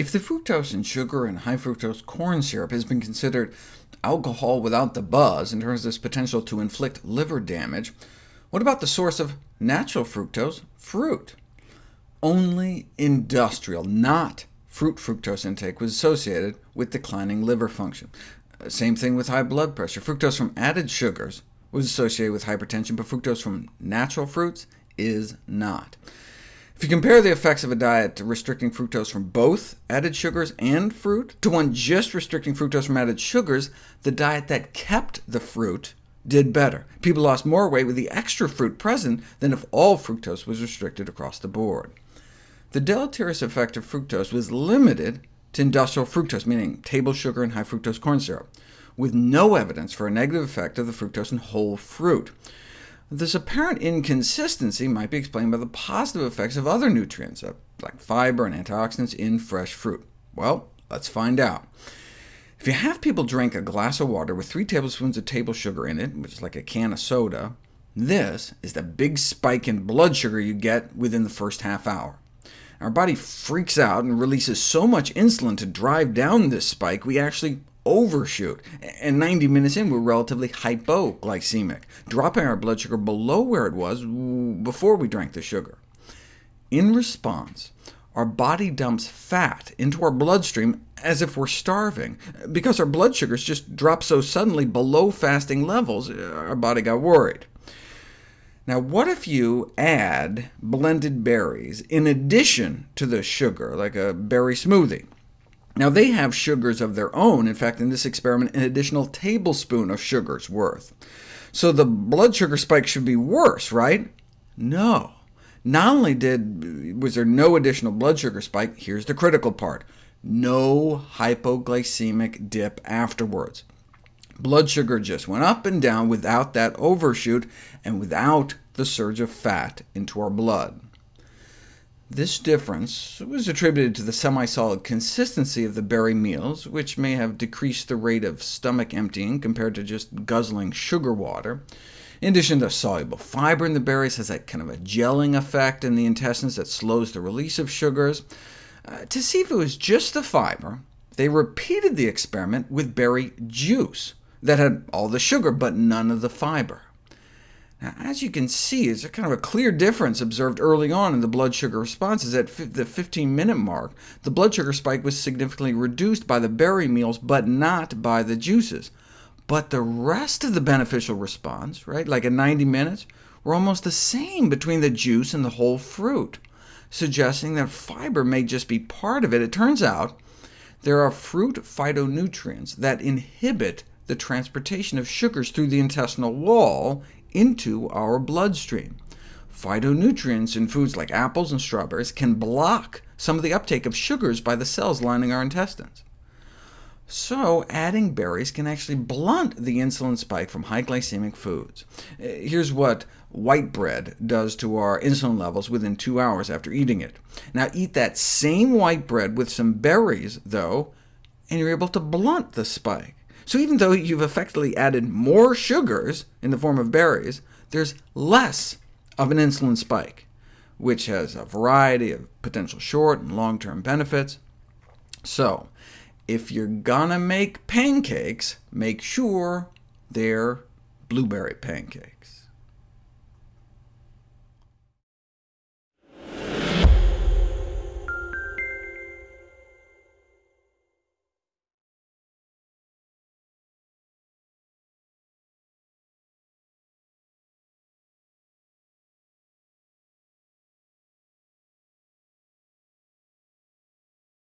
If the fructose in sugar and high fructose corn syrup has been considered alcohol without the buzz in terms of its potential to inflict liver damage, what about the source of natural fructose, fruit? Only industrial, not fruit fructose intake was associated with declining liver function. Same thing with high blood pressure. Fructose from added sugars was associated with hypertension, but fructose from natural fruits is not. If you compare the effects of a diet restricting fructose from both added sugars and fruit to one just restricting fructose from added sugars, the diet that kept the fruit did better. People lost more weight with the extra fruit present than if all fructose was restricted across the board. The deleterious effect of fructose was limited to industrial fructose, meaning table sugar and high fructose corn syrup, with no evidence for a negative effect of the fructose in whole fruit. This apparent inconsistency might be explained by the positive effects of other nutrients, uh, like fiber and antioxidants, in fresh fruit. Well, let's find out. If you have people drink a glass of water with 3 tablespoons of table sugar in it, which is like a can of soda, this is the big spike in blood sugar you get within the first half hour. Our body freaks out and releases so much insulin to drive down this spike, we actually overshoot, and 90 minutes in, we're relatively hypoglycemic, dropping our blood sugar below where it was before we drank the sugar. In response, our body dumps fat into our bloodstream as if we're starving. Because our blood sugars just dropped so suddenly below fasting levels, uh, our body got worried. Now, what if you add blended berries in addition to the sugar, like a berry smoothie? Now, they have sugars of their own. In fact, in this experiment, an additional tablespoon of sugar's worth. So the blood sugar spike should be worse, right? No. Not only did was there no additional blood sugar spike, here's the critical part, no hypoglycemic dip afterwards. Blood sugar just went up and down without that overshoot, and without the surge of fat into our blood. This difference was attributed to the semi-solid consistency of the berry meals, which may have decreased the rate of stomach emptying compared to just guzzling sugar water. In addition, the soluble fiber in the berries has that kind of a gelling effect in the intestines that slows the release of sugars. Uh, to see if it was just the fiber, they repeated the experiment with berry juice that had all the sugar but none of the fiber. Now, as you can see, there's a kind of a clear difference observed early on in the blood sugar responses. At the 15-minute mark, the blood sugar spike was significantly reduced by the berry meals, but not by the juices. But the rest of the beneficial response, right, like at 90 minutes, were almost the same between the juice and the whole fruit, suggesting that fiber may just be part of it. It turns out there are fruit phytonutrients that inhibit the transportation of sugars through the intestinal wall into our bloodstream. Phytonutrients in foods like apples and strawberries can block some of the uptake of sugars by the cells lining our intestines. So adding berries can actually blunt the insulin spike from high glycemic foods. Uh, here's what white bread does to our insulin levels within two hours after eating it. Now eat that same white bread with some berries, though, and you're able to blunt the spike. So even though you've effectively added more sugars in the form of berries, there's less of an insulin spike, which has a variety of potential short and long-term benefits. So if you're gonna make pancakes, make sure they're blueberry pancakes.